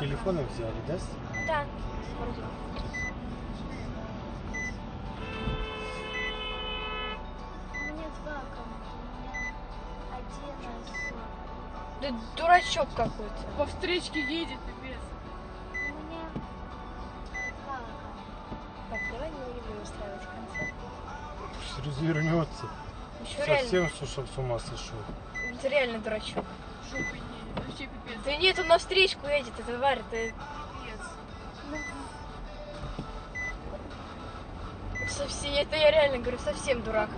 телефоны взяли, да? Да, вроде. У меня два аккаунта. У меня один из... Да дурачок какой-то. По встречке едет, пипец. У меня два. Так, давай не будем устраивать концерт. Пусть развернется. Еще реально, Совсем сушел с ума сошел. это реально дурачок. Жопой. Вообще пипец. Да нет, он на встречку едет, это тварь, ты Пипец. совсем, это я реально говорю, совсем дурак.